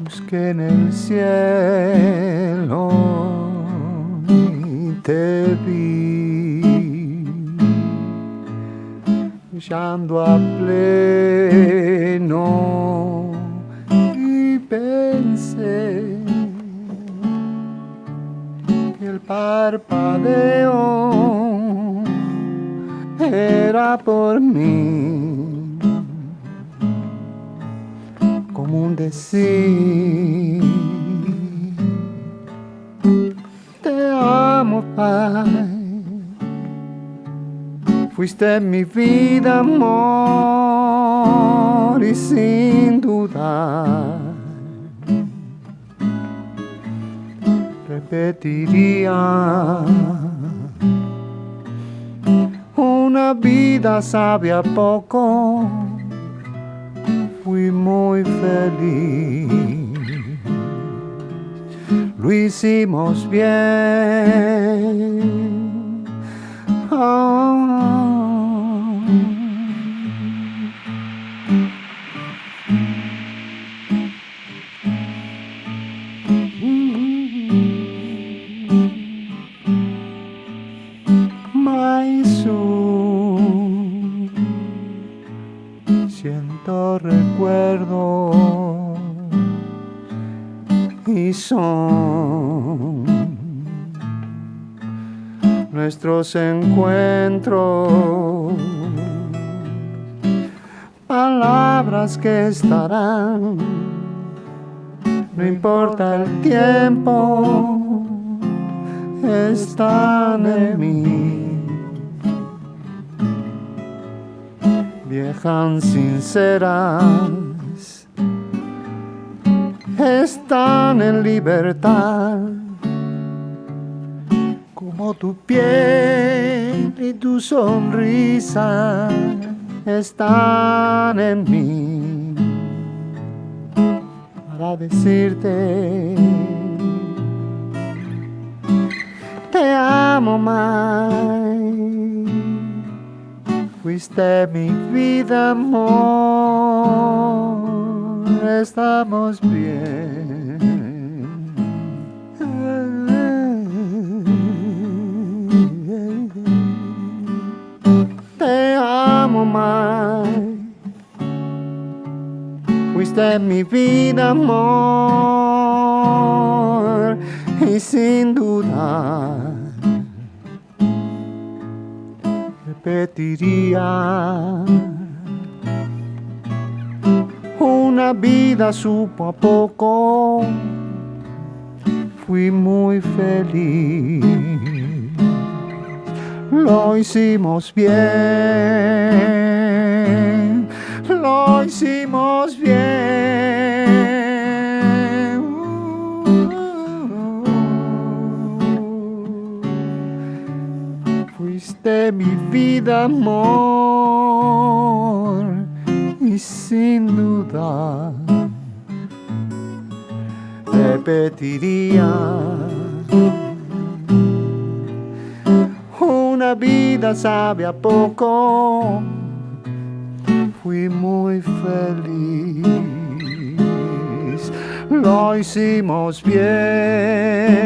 busqué en el cielo y te vi. Brillando a pleno y pensé que el parpadeo era por mí. Como un decir te amo Pai fuiste mi vida amor y sin duda repetiría una vida sabia poco, fui muy feliz. Lo hicimos bien. Ah. Recuerdo y son nuestros encuentros, palabras que estarán, no importa el tiempo, están en mí. Viejas sinceras. Están en libertad. Como tu piel y tu sonrisa están en mí. Para decirte te amo más Fuiste mi vida, amor, estamos bien. Te amo más. Fuiste mi vida, amor, y sin duda repetiría. Una vida supo a poco, fui muy feliz. Lo hicimos bien, vida, amor, y sin duda repetiría una vida sabe a poco, fui muy feliz, lo hicimos bien.